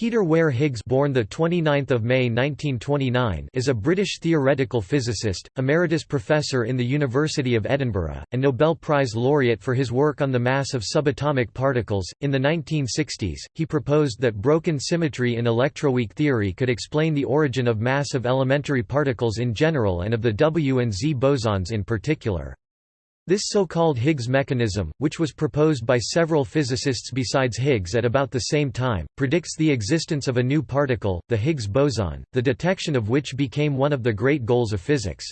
Peter Ware Higgs born the 29th of May 1929 is a British theoretical physicist, emeritus professor in the University of Edinburgh, and Nobel Prize laureate for his work on the mass of subatomic particles. In the 1960s, he proposed that broken symmetry in electroweak theory could explain the origin of mass of elementary particles in general and of the W and Z bosons in particular. This so-called Higgs mechanism, which was proposed by several physicists besides Higgs at about the same time, predicts the existence of a new particle, the Higgs boson, the detection of which became one of the great goals of physics.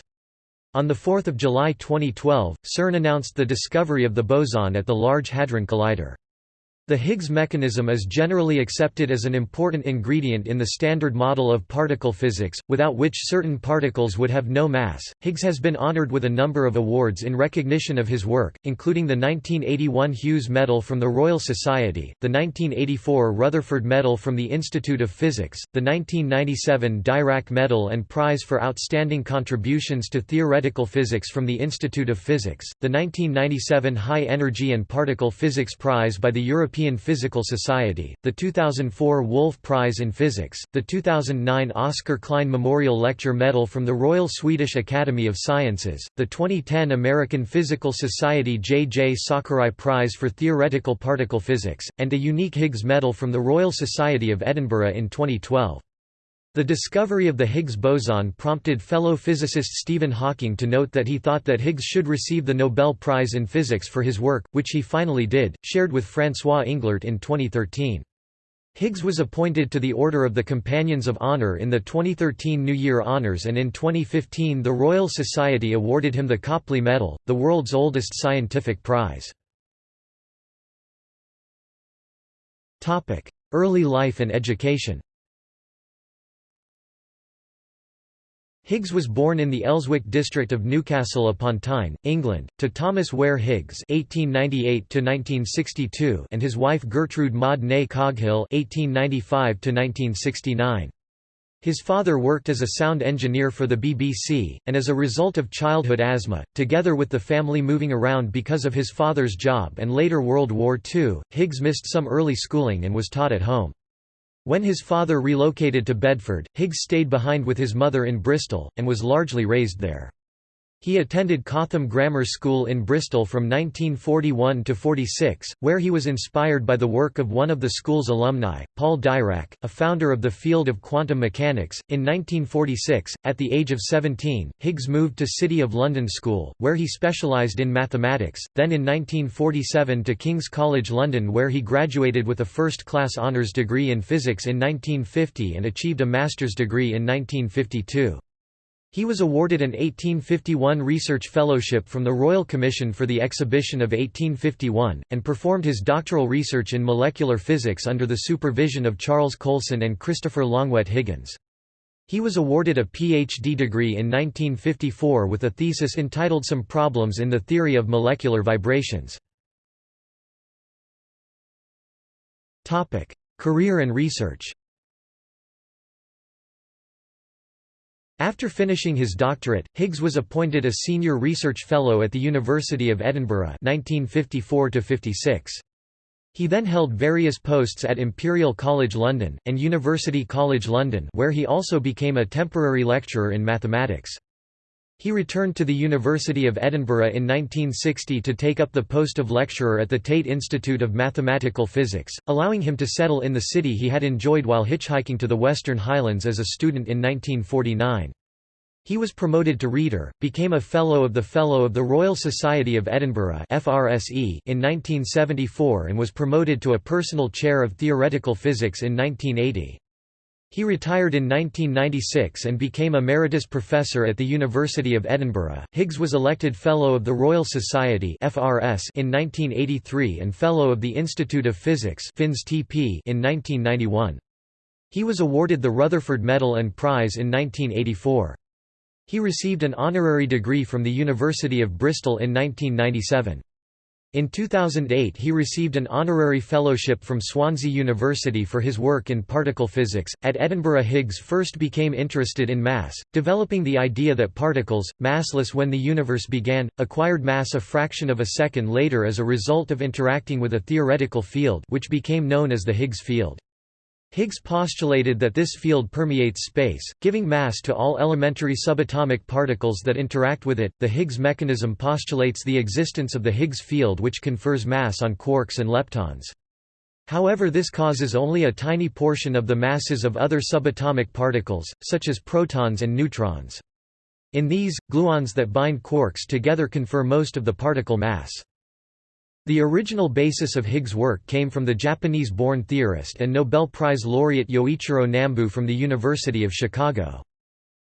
On 4 July 2012, CERN announced the discovery of the boson at the Large Hadron Collider. The Higgs mechanism is generally accepted as an important ingredient in the Standard Model of particle physics, without which certain particles would have no mass. Higgs has been honored with a number of awards in recognition of his work, including the 1981 Hughes Medal from the Royal Society, the 1984 Rutherford Medal from the Institute of Physics, the 1997 Dirac Medal and Prize for Outstanding Contributions to Theoretical Physics from the Institute of Physics, the 1997 High Energy and Particle Physics Prize by the European European Physical Society, the 2004 Wolf Prize in Physics, the 2009 Oscar Klein Memorial Lecture Medal from the Royal Swedish Academy of Sciences, the 2010 American Physical Society J. J. Sakurai Prize for Theoretical Particle Physics, and a unique Higgs Medal from the Royal Society of Edinburgh in 2012. The discovery of the Higgs boson prompted fellow physicist Stephen Hawking to note that he thought that Higgs should receive the Nobel Prize in Physics for his work, which he finally did, shared with François Englert in 2013. Higgs was appointed to the Order of the Companions of Honor in the 2013 New Year Honours and in 2015 the Royal Society awarded him the Copley Medal, the world's oldest scientific prize. Early life and education Higgs was born in the Elswick district of Newcastle upon Tyne, England, to Thomas Ware Higgs (1898–1962) and his wife Gertrude Maud Ney Coghill (1895–1969). His father worked as a sound engineer for the BBC, and as a result of childhood asthma, together with the family moving around because of his father's job and later World War II, Higgs missed some early schooling and was taught at home. When his father relocated to Bedford, Higgs stayed behind with his mother in Bristol, and was largely raised there. He attended Cotham Grammar School in Bristol from 1941 to 46, where he was inspired by the work of one of the school's alumni, Paul Dirac, a founder of the field of quantum mechanics. In 1946, at the age of 17, Higgs moved to City of London School, where he specialised in mathematics, then in 1947 to King's College London where he graduated with a first-class honours degree in physics in 1950 and achieved a master's degree in 1952. He was awarded an 1851 Research Fellowship from the Royal Commission for the Exhibition of 1851, and performed his doctoral research in molecular physics under the supervision of Charles Coulson and Christopher Longuet-Higgins. He was awarded a Ph.D. degree in 1954 with a thesis entitled Some Problems in the Theory of Molecular Vibrations. Career and research After finishing his doctorate, Higgs was appointed a senior research fellow at the University of Edinburgh 1954 56. He then held various posts at Imperial College London, and University College London where he also became a temporary lecturer in mathematics. He returned to the University of Edinburgh in 1960 to take up the post of lecturer at the Tait Institute of Mathematical Physics, allowing him to settle in the city he had enjoyed while hitchhiking to the Western Highlands as a student in 1949. He was promoted to Reader, became a Fellow of the Fellow of the Royal Society of Edinburgh in 1974 and was promoted to a personal chair of theoretical physics in 1980. He retired in 1996 and became Emeritus Professor at the University of Edinburgh. Higgs was elected Fellow of the Royal Society (FRS) in 1983 and Fellow of the Institute of Physics (FInstP) in 1991. He was awarded the Rutherford Medal and Prize in 1984. He received an honorary degree from the University of Bristol in 1997. In 2008 he received an honorary fellowship from Swansea University for his work in particle physics. At Edinburgh Higgs first became interested in mass, developing the idea that particles, massless when the universe began, acquired mass a fraction of a second later as a result of interacting with a theoretical field which became known as the Higgs field. Higgs postulated that this field permeates space, giving mass to all elementary subatomic particles that interact with it. The Higgs mechanism postulates the existence of the Higgs field which confers mass on quarks and leptons. However this causes only a tiny portion of the masses of other subatomic particles, such as protons and neutrons. In these, gluons that bind quarks together confer most of the particle mass. The original basis of Higgs' work came from the Japanese-born theorist and Nobel Prize laureate Yoichiro Nambu from the University of Chicago.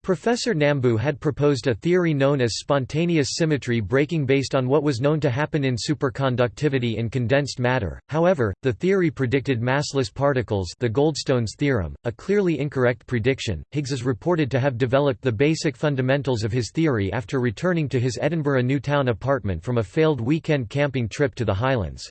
Professor Nambu had proposed a theory known as spontaneous symmetry breaking based on what was known to happen in superconductivity in condensed matter. However, the theory predicted massless particles, the Goldstone's theorem, a clearly incorrect prediction. Higgs is reported to have developed the basic fundamentals of his theory after returning to his Edinburgh Newtown apartment from a failed weekend camping trip to the Highlands.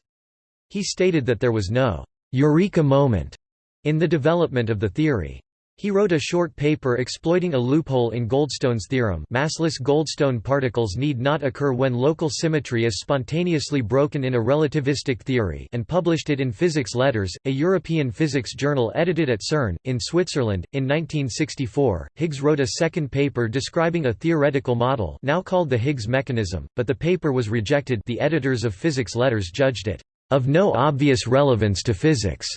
He stated that there was no eureka moment in the development of the theory. He wrote a short paper exploiting a loophole in Goldstone's theorem massless Goldstone particles need not occur when local symmetry is spontaneously broken in a relativistic theory and published it in Physics Letters, a European physics journal edited at CERN, in Switzerland. In 1964, Higgs wrote a second paper describing a theoretical model now called the Higgs mechanism, but the paper was rejected the editors of Physics Letters judged it, "...of no obvious relevance to physics."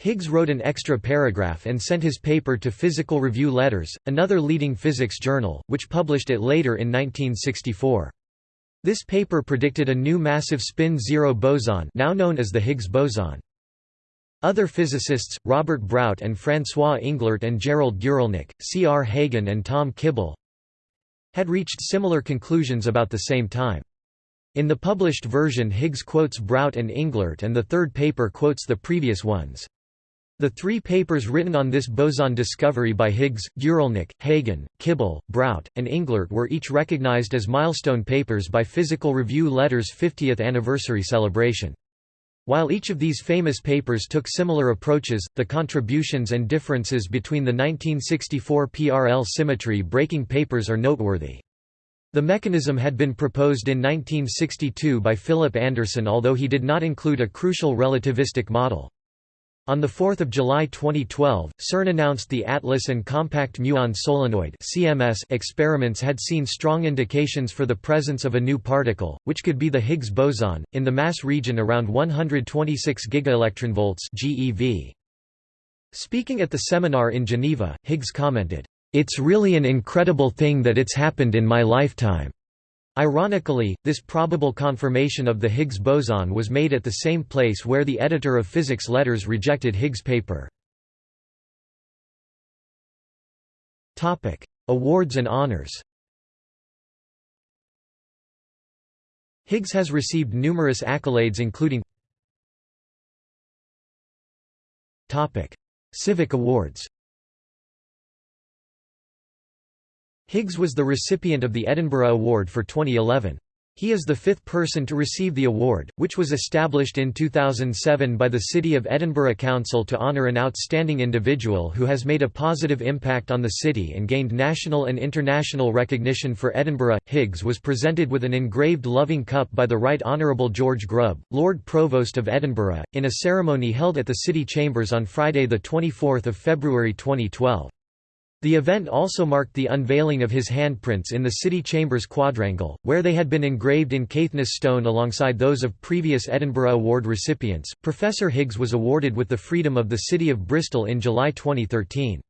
Higgs wrote an extra paragraph and sent his paper to Physical Review Letters, another leading physics journal, which published it later in 1964. This paper predicted a new massive spin-zero boson now known as the Higgs boson. Other physicists, Robert Brout and François Englert and Gerald Guralnik, C. R. Hagen and Tom Kibble, had reached similar conclusions about the same time. In the published version Higgs quotes Brout and Englert and the third paper quotes the previous ones. The three papers written on this boson discovery by Higgs, Guralnik, Hagen, Kibble, Brout, and Englert were each recognized as milestone papers by Physical Review Letters' 50th anniversary celebration. While each of these famous papers took similar approaches, the contributions and differences between the 1964 PRL symmetry breaking papers are noteworthy. The mechanism had been proposed in 1962 by Philip Anderson although he did not include a crucial relativistic model. On 4 July 2012, CERN announced the ATLAS and Compact Muon Solenoid experiments had seen strong indications for the presence of a new particle, which could be the Higgs boson, in the mass region around 126 gigaelectronvolts GeV. Speaking at the seminar in Geneva, Higgs commented, "...it's really an incredible thing that it's happened in my lifetime." Ironically, this probable confirmation of the Higgs boson was made at the same place where the editor of Physics Letters rejected Higgs' paper. Awards and honors Higgs has received numerous accolades including Civic awards Higgs was the recipient of the Edinburgh Award for 2011. He is the fifth person to receive the award, which was established in 2007 by the City of Edinburgh Council to honour an outstanding individual who has made a positive impact on the city and gained national and international recognition for Edinburgh. Higgs was presented with an engraved loving cup by the Right Honourable George Grubb, Lord Provost of Edinburgh, in a ceremony held at the City Chambers on Friday 24 February 2012. The event also marked the unveiling of his handprints in the city chambers quadrangle, where they had been engraved in Caithness stone alongside those of previous Edinburgh Award recipients. Professor Higgs was awarded with the Freedom of the City of Bristol in July 2013.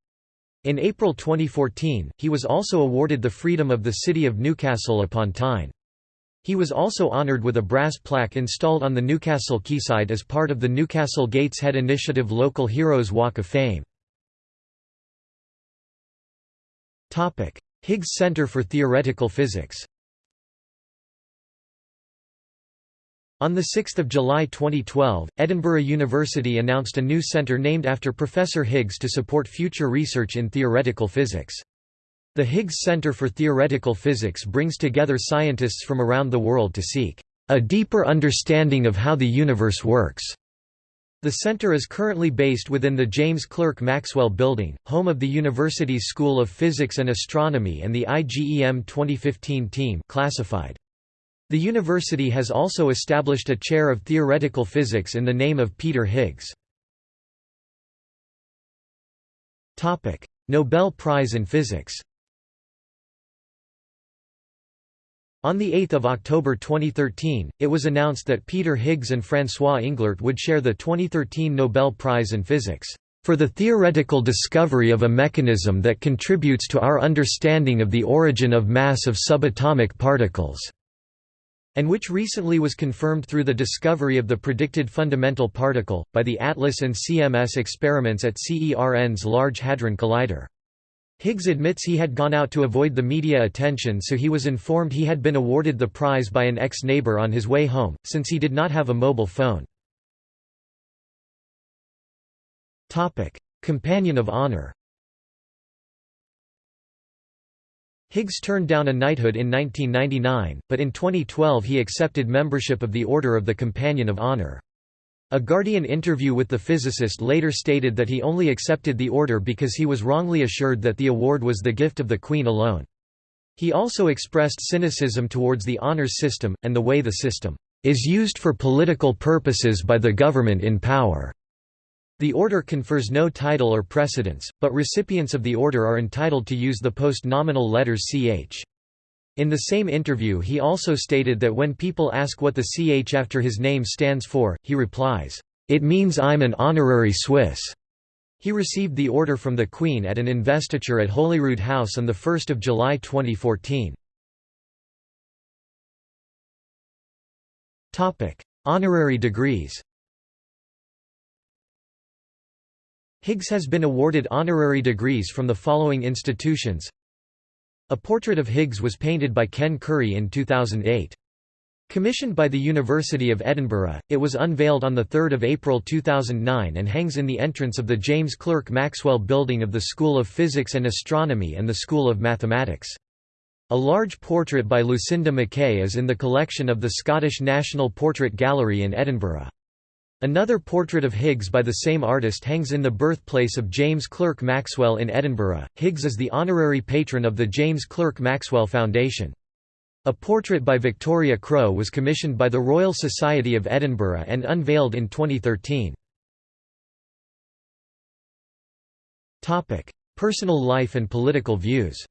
In April 2014, he was also awarded the Freedom of the City of Newcastle upon Tyne. He was also honoured with a brass plaque installed on the Newcastle quayside as part of the Newcastle Gateshead Initiative Local Heroes Walk of Fame. Higgs Center for Theoretical Physics On 6 July 2012, Edinburgh University announced a new centre named after Professor Higgs to support future research in theoretical physics. The Higgs Center for Theoretical Physics brings together scientists from around the world to seek a deeper understanding of how the universe works. The center is currently based within the James Clerk Maxwell Building, home of the university's School of Physics and Astronomy and the IGEM 2015 team classified. The university has also established a chair of theoretical physics in the name of Peter Higgs. Nobel Prize in Physics On 8 October 2013, it was announced that Peter Higgs and François Englert would share the 2013 Nobel Prize in Physics, "...for the theoretical discovery of a mechanism that contributes to our understanding of the origin of mass of subatomic particles." and which recently was confirmed through the discovery of the predicted fundamental particle, by the ATLAS and CMS experiments at CERN's Large Hadron Collider. Higgs admits he had gone out to avoid the media attention so he was informed he had been awarded the prize by an ex-neighbor on his way home, since he did not have a mobile phone. Companion of Honor Higgs turned down a knighthood in 1999, but in 2012 he accepted membership of the Order of the Companion of Honor. A Guardian interview with the physicist later stated that he only accepted the order because he was wrongly assured that the award was the gift of the Queen alone. He also expressed cynicism towards the honors system, and the way the system is used for political purposes by the government in power. The order confers no title or precedence, but recipients of the order are entitled to use the post-nominal letters ch. In the same interview he also stated that when people ask what the ch after his name stands for, he replies, "'It means I'm an honorary Swiss'." He received the order from the Queen at an investiture at Holyrood House on 1 July 2014. Honorary degrees Higgs has been awarded honorary degrees from the following institutions A portrait of Higgs was painted by Ken Currie in 2008. Commissioned by the University of Edinburgh, it was unveiled on 3 April 2009 and hangs in the entrance of the James Clerk Maxwell Building of the School of Physics and Astronomy and the School of Mathematics. A large portrait by Lucinda Mackay is in the collection of the Scottish National Portrait Gallery in Edinburgh. Another portrait of Higgs by the same artist hangs in the birthplace of James Clerk Maxwell in Edinburgh. Higgs is the honorary patron of the James Clerk Maxwell Foundation. A portrait by Victoria Crowe was commissioned by the Royal Society of Edinburgh and unveiled in 2013. Topic: Personal life and political views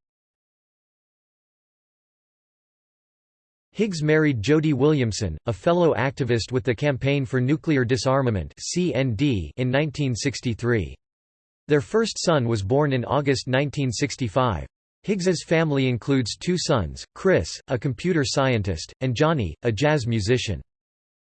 Higgs married Jody Williamson, a fellow activist with the Campaign for Nuclear Disarmament in 1963. Their first son was born in August 1965. Higgs's family includes two sons, Chris, a computer scientist, and Johnny, a jazz musician.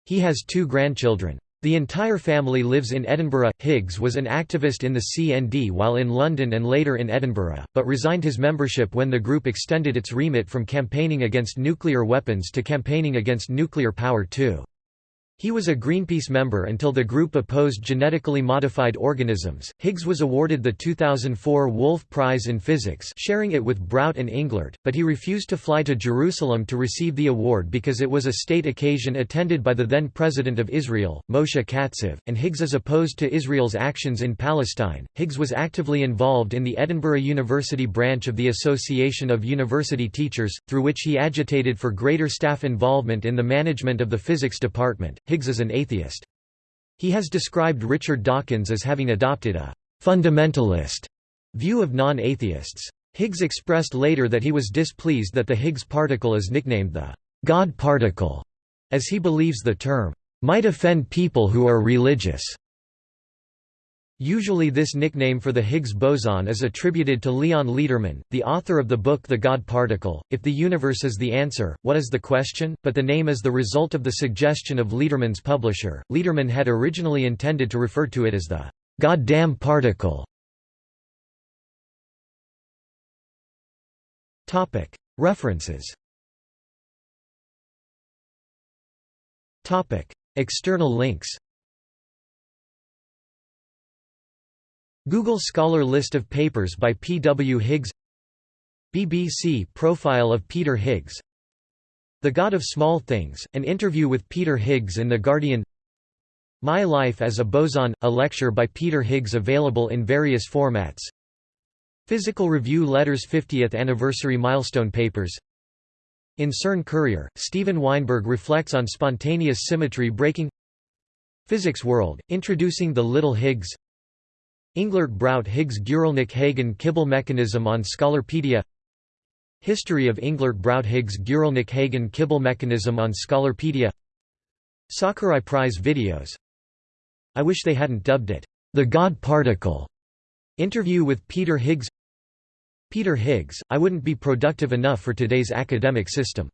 He has two grandchildren. The entire family lives in Edinburgh. Higgs was an activist in the CND while in London and later in Edinburgh, but resigned his membership when the group extended its remit from campaigning against nuclear weapons to campaigning against nuclear power too. He was a Greenpeace member until the group opposed genetically modified organisms. Higgs was awarded the 2004 Wolf Prize in Physics, sharing it with Brout and Englert, but he refused to fly to Jerusalem to receive the award because it was a state occasion attended by the then President of Israel, Moshe Katsav, and Higgs is opposed to Israel's actions in Palestine. Higgs was actively involved in the Edinburgh University branch of the Association of University Teachers, through which he agitated for greater staff involvement in the management of the physics department. Higgs is an atheist. He has described Richard Dawkins as having adopted a «fundamentalist» view of non-atheists. Higgs expressed later that he was displeased that the Higgs particle is nicknamed the «God particle», as he believes the term «might offend people who are religious». Usually this nickname for the Higgs boson is attributed to Leon Lederman, the author of the book The God Particle. If the universe is the answer, what is the question? But the name is the result of the suggestion of Lederman's publisher. Lederman had originally intended to refer to it as the goddamn particle. References. External links. Google Scholar List of papers by P. W. Higgs BBC Profile of Peter Higgs The God of Small Things, an interview with Peter Higgs in The Guardian My Life as a Boson, a lecture by Peter Higgs available in various formats Physical Review Letters 50th Anniversary Milestone Papers In CERN Courier, Steven Weinberg reflects on spontaneous symmetry breaking Physics World, introducing the Little Higgs Englert Brout Higgs Guralnik Hagen Kibble mechanism on Scholarpedia History of Englert Brout Higgs Guralnik Hagen Kibble mechanism on Scholarpedia Sakurai Prize videos I wish they hadn't dubbed it, "...the God particle." Interview with Peter Higgs Peter Higgs, I wouldn't be productive enough for today's academic system.